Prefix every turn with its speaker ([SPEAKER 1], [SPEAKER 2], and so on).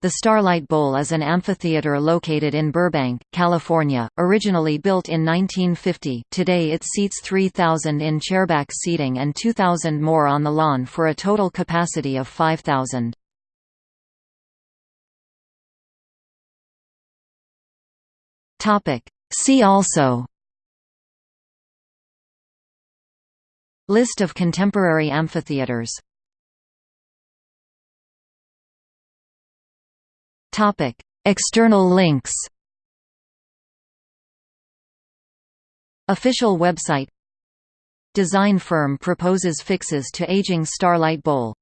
[SPEAKER 1] The Starlight Bowl is an amphitheater located in Burbank, California, originally built in 1950 today it seats 3,000 in chairback seating and 2,000 more on the lawn for a total capacity of 5,000. See also. List of contemporary amphitheaters External links. Official website Design firm proposes fixes to aging Starlight Bowl